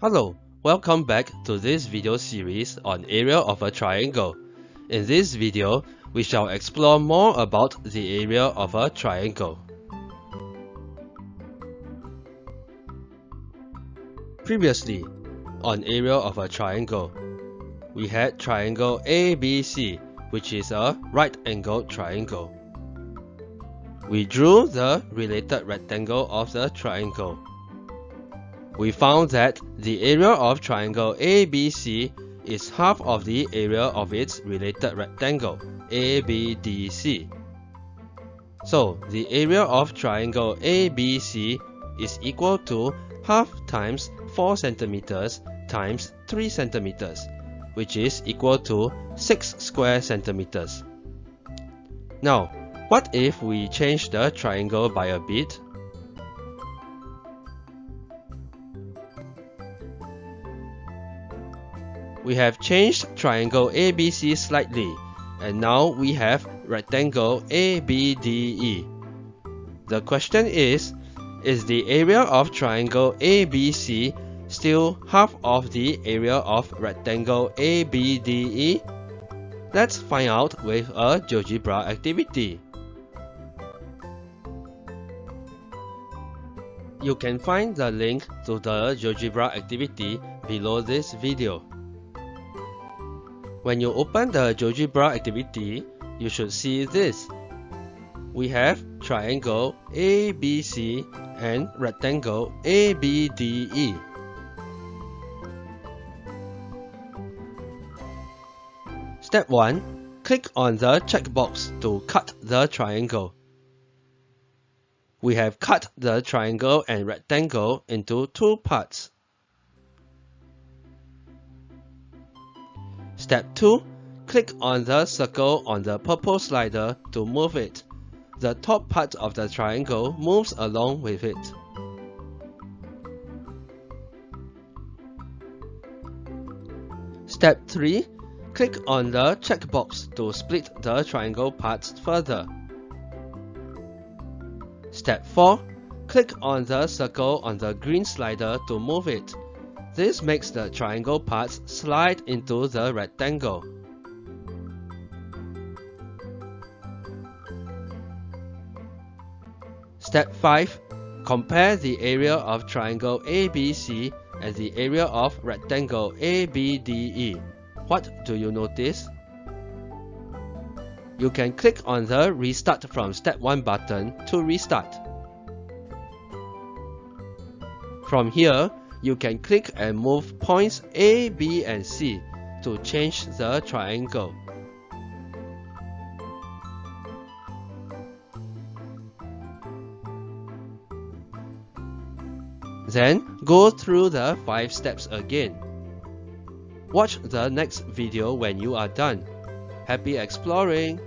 Hello, welcome back to this video series on area of a triangle. In this video, we shall explore more about the area of a triangle. Previously, on area of a triangle, we had triangle ABC, which is a right-angled triangle. We drew the related rectangle of the triangle. We found that the area of triangle ABC is half of the area of its related rectangle, ABDC. So, the area of triangle ABC is equal to half times 4 centimeters times 3 centimeters, which is equal to 6 square centimeters. Now, what if we change the triangle by a bit? We have changed triangle ABC slightly, and now we have rectangle ABDE. The question is, is the area of triangle ABC still half of the area of rectangle ABDE? Let's find out with a GeoGebra activity. You can find the link to the GeoGebra activity below this video. When you open the GeoGebra activity, you should see this. We have triangle ABC and rectangle ABDE. Step 1. Click on the checkbox to cut the triangle. We have cut the triangle and rectangle into two parts. Step 2. Click on the circle on the purple slider to move it. The top part of the triangle moves along with it. Step 3. Click on the checkbox to split the triangle parts further. Step 4. Click on the circle on the green slider to move it. This makes the triangle parts slide into the rectangle. Step 5. Compare the area of triangle ABC and the area of rectangle ABDE. What do you notice? You can click on the Restart from Step 1 button to restart. From here, you can click and move points A, B and C to change the triangle. Then go through the 5 steps again. Watch the next video when you are done. Happy exploring!